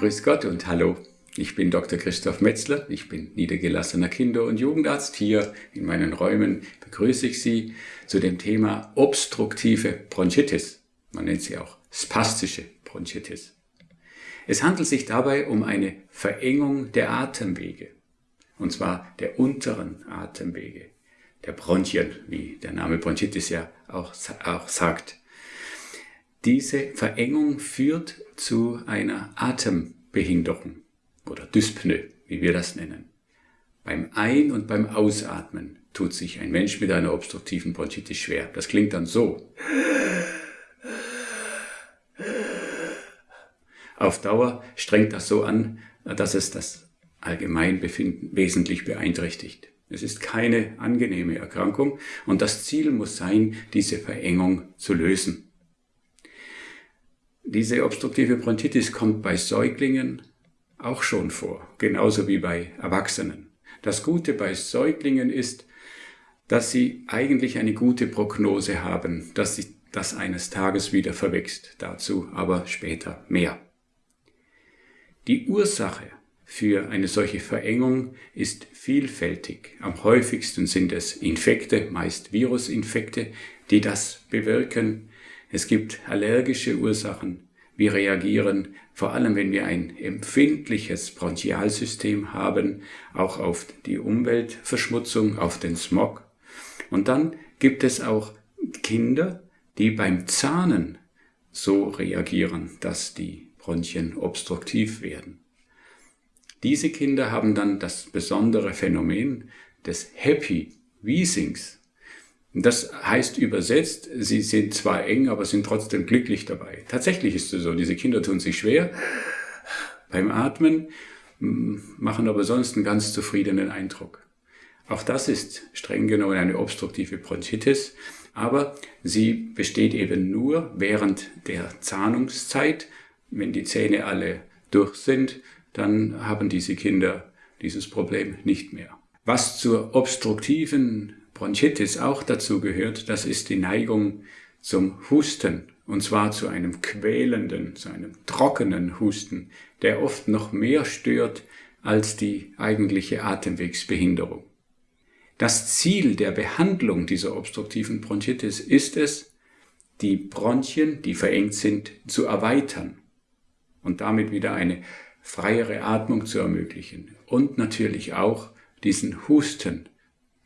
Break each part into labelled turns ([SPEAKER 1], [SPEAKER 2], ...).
[SPEAKER 1] Grüß Gott und hallo. Ich bin Dr. Christoph Metzler. Ich bin niedergelassener Kinder- und Jugendarzt. Hier in meinen Räumen begrüße ich Sie zu dem Thema obstruktive Bronchitis. Man nennt sie auch spastische Bronchitis. Es handelt sich dabei um eine Verengung der Atemwege. Und zwar der unteren Atemwege. Der Bronchien, wie der Name Bronchitis ja auch, auch sagt. Diese Verengung führt zu einer Atembehinderung oder Dyspnoe, wie wir das nennen. Beim Ein- und beim Ausatmen tut sich ein Mensch mit einer obstruktiven Bronchitis schwer. Das klingt dann so. Auf Dauer strengt das so an, dass es das Allgemeinbefinden wesentlich beeinträchtigt. Es ist keine angenehme Erkrankung und das Ziel muss sein, diese Verengung zu lösen. Diese obstruktive Bronchitis kommt bei Säuglingen auch schon vor, genauso wie bei Erwachsenen. Das Gute bei Säuglingen ist, dass sie eigentlich eine gute Prognose haben, dass sich das eines Tages wieder verwächst. Dazu aber später mehr. Die Ursache für eine solche Verengung ist vielfältig. Am häufigsten sind es Infekte, meist Virusinfekte, die das bewirken. Es gibt allergische Ursachen. Wir reagieren, vor allem wenn wir ein empfindliches Bronchialsystem haben, auch auf die Umweltverschmutzung, auf den Smog. Und dann gibt es auch Kinder, die beim Zahnen so reagieren, dass die Bronchien obstruktiv werden. Diese Kinder haben dann das besondere Phänomen des Happy Wheezings. Das heißt übersetzt, sie sind zwar eng, aber sind trotzdem glücklich dabei. Tatsächlich ist es so, diese Kinder tun sich schwer beim Atmen, machen aber sonst einen ganz zufriedenen Eindruck. Auch das ist streng genommen eine obstruktive Bronchitis, aber sie besteht eben nur während der Zahnungszeit. Wenn die Zähne alle durch sind, dann haben diese Kinder dieses Problem nicht mehr. Was zur obstruktiven Bronchitis auch dazu gehört, das ist die Neigung zum Husten, und zwar zu einem quälenden, zu einem trockenen Husten, der oft noch mehr stört als die eigentliche Atemwegsbehinderung. Das Ziel der Behandlung dieser obstruktiven Bronchitis ist es, die Bronchien, die verengt sind, zu erweitern und damit wieder eine freiere Atmung zu ermöglichen und natürlich auch diesen Husten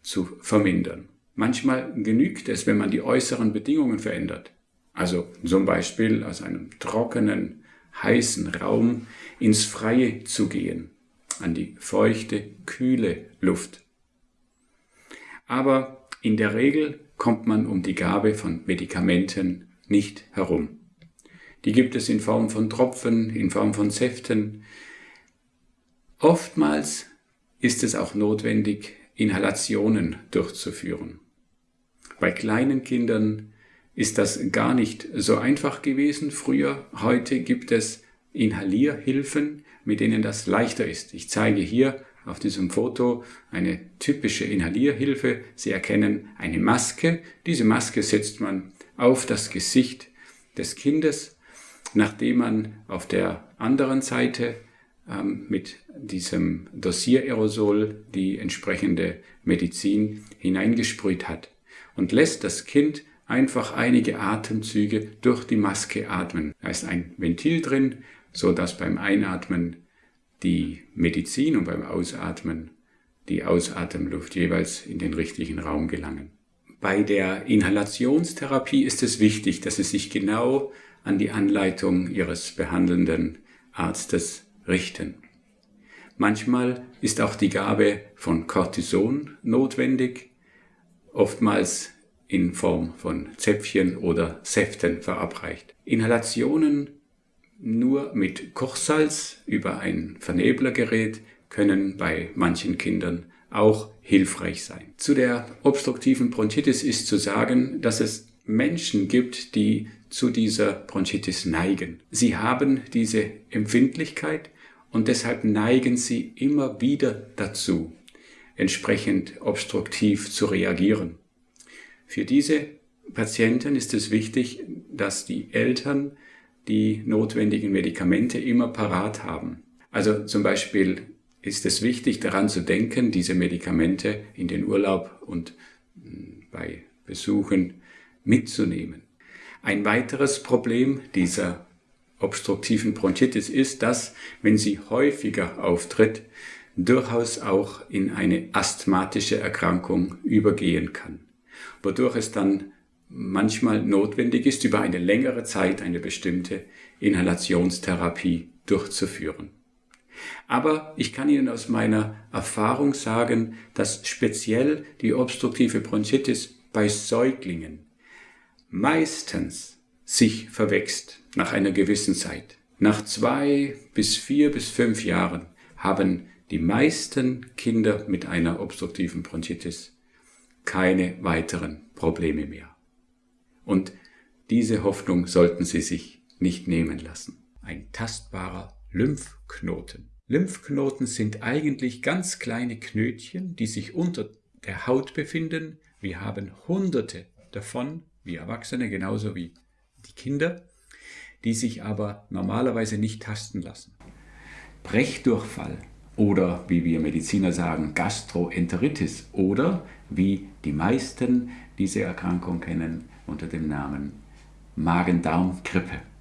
[SPEAKER 1] zu vermindern. Manchmal genügt es, wenn man die äußeren Bedingungen verändert. Also zum Beispiel aus einem trockenen, heißen Raum ins Freie zu gehen, an die feuchte, kühle Luft. Aber in der Regel kommt man um die Gabe von Medikamenten nicht herum. Die gibt es in Form von Tropfen, in Form von Säften. Oftmals ist es auch notwendig, Inhalationen durchzuführen. Bei kleinen Kindern ist das gar nicht so einfach gewesen früher. Heute gibt es Inhalierhilfen, mit denen das leichter ist. Ich zeige hier auf diesem Foto eine typische Inhalierhilfe. Sie erkennen eine Maske. Diese Maske setzt man auf das Gesicht des Kindes, nachdem man auf der anderen Seite mit diesem Dosiererosol die entsprechende Medizin hineingesprüht hat und lässt das Kind einfach einige Atemzüge durch die Maske atmen. Da ist ein Ventil drin, so dass beim Einatmen die Medizin und beim Ausatmen die Ausatemluft jeweils in den richtigen Raum gelangen. Bei der Inhalationstherapie ist es wichtig, dass Sie sich genau an die Anleitung Ihres behandelnden Arztes richten. Manchmal ist auch die Gabe von Cortison notwendig, oftmals in Form von Zäpfchen oder Säften verabreicht. Inhalationen nur mit Kochsalz über ein Verneblergerät können bei manchen Kindern auch hilfreich sein. Zu der obstruktiven Bronchitis ist zu sagen, dass es Menschen gibt, die zu dieser Bronchitis neigen. Sie haben diese Empfindlichkeit und deshalb neigen sie immer wieder dazu, entsprechend obstruktiv zu reagieren. Für diese Patienten ist es wichtig, dass die Eltern die notwendigen Medikamente immer parat haben. Also zum Beispiel ist es wichtig daran zu denken, diese Medikamente in den Urlaub und hm, bei Besuchen mitzunehmen. Ein weiteres Problem dieser obstruktiven Bronchitis ist, dass, wenn sie häufiger auftritt, durchaus auch in eine asthmatische Erkrankung übergehen kann, wodurch es dann manchmal notwendig ist, über eine längere Zeit eine bestimmte Inhalationstherapie durchzuführen. Aber ich kann Ihnen aus meiner Erfahrung sagen, dass speziell die obstruktive Bronchitis bei Säuglingen meistens sich verwächst nach einer gewissen Zeit. Nach zwei bis vier bis fünf Jahren haben die meisten Kinder mit einer obstruktiven Bronchitis keine weiteren Probleme mehr. Und diese Hoffnung sollten Sie sich nicht nehmen lassen. Ein tastbarer Lymphknoten. Lymphknoten sind eigentlich ganz kleine Knötchen, die sich unter der Haut befinden. Wir haben hunderte davon, wie Erwachsene genauso wie die Kinder, die sich aber normalerweise nicht tasten lassen. Brechdurchfall oder wie wir Mediziner sagen, Gastroenteritis oder wie die meisten diese Erkrankung kennen unter dem Namen Magen-Darm-Grippe.